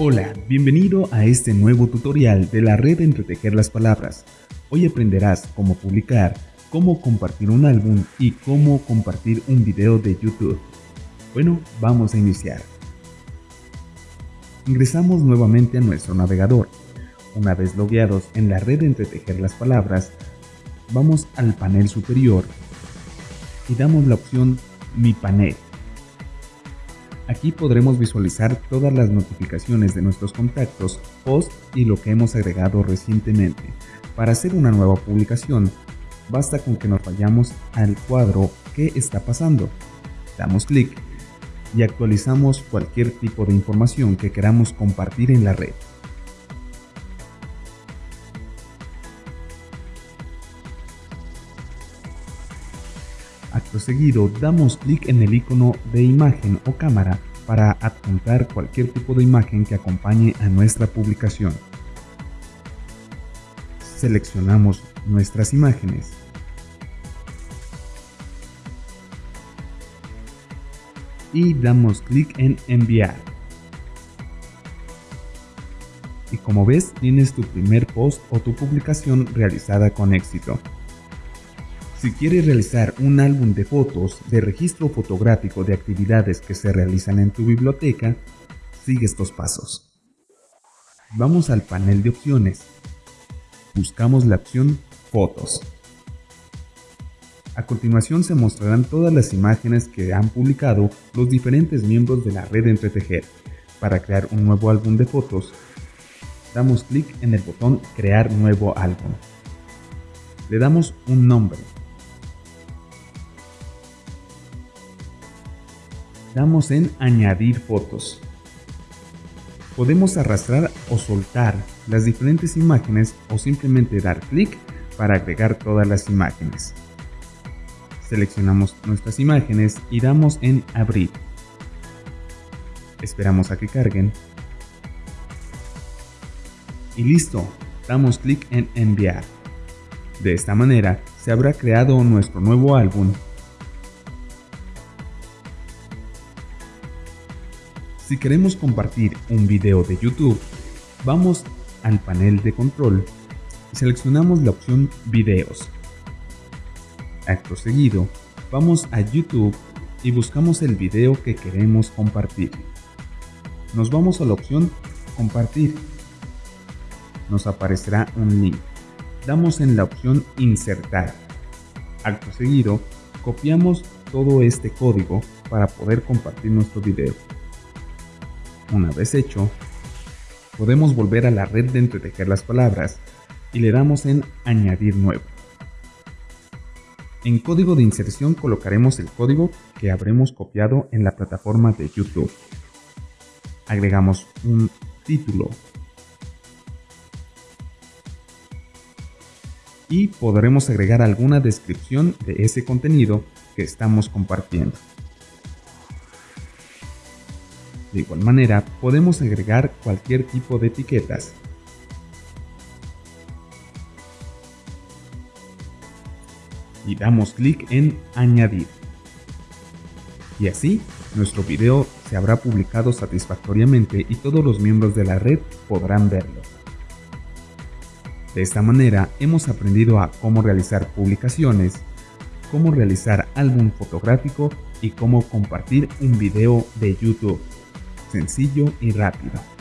Hola, bienvenido a este nuevo tutorial de la red Entretejer las Palabras. Hoy aprenderás cómo publicar, cómo compartir un álbum y cómo compartir un video de YouTube. Bueno, vamos a iniciar. Ingresamos nuevamente a nuestro navegador. Una vez logueados en la red Entretejer las Palabras, vamos al panel superior y damos la opción Mi panel. Aquí podremos visualizar todas las notificaciones de nuestros contactos, posts y lo que hemos agregado recientemente. Para hacer una nueva publicación, basta con que nos vayamos al cuadro ¿Qué está pasando? Damos clic y actualizamos cualquier tipo de información que queramos compartir en la red. Acto seguido, damos clic en el icono de imagen o cámara para adjuntar cualquier tipo de imagen que acompañe a nuestra publicación. Seleccionamos nuestras imágenes. Y damos clic en enviar. Y como ves, tienes tu primer post o tu publicación realizada con éxito. Si quieres realizar un álbum de fotos de registro fotográfico de actividades que se realizan en tu biblioteca, sigue estos pasos. Vamos al panel de opciones. Buscamos la opción Fotos. A continuación se mostrarán todas las imágenes que han publicado los diferentes miembros de la red Entretejer. Para crear un nuevo álbum de fotos, damos clic en el botón Crear nuevo álbum. Le damos un nombre damos en añadir fotos. Podemos arrastrar o soltar las diferentes imágenes o simplemente dar clic para agregar todas las imágenes. Seleccionamos nuestras imágenes y damos en abrir. Esperamos a que carguen. Y listo, damos clic en enviar. De esta manera se habrá creado nuestro nuevo álbum Si queremos compartir un video de YouTube, vamos al panel de control y seleccionamos la opción Videos. Acto seguido, vamos a YouTube y buscamos el video que queremos compartir. Nos vamos a la opción Compartir. Nos aparecerá un link. Damos en la opción Insertar. Acto seguido, copiamos todo este código para poder compartir nuestro video. Una vez hecho, podemos volver a la red de entretejer las palabras y le damos en Añadir nuevo. En código de inserción colocaremos el código que habremos copiado en la plataforma de YouTube. Agregamos un título y podremos agregar alguna descripción de ese contenido que estamos compartiendo. De igual manera, podemos agregar cualquier tipo de etiquetas. Y damos clic en Añadir. Y así, nuestro video se habrá publicado satisfactoriamente y todos los miembros de la red podrán verlo. De esta manera, hemos aprendido a cómo realizar publicaciones, cómo realizar álbum fotográfico y cómo compartir un video de YouTube sencillo y rápido.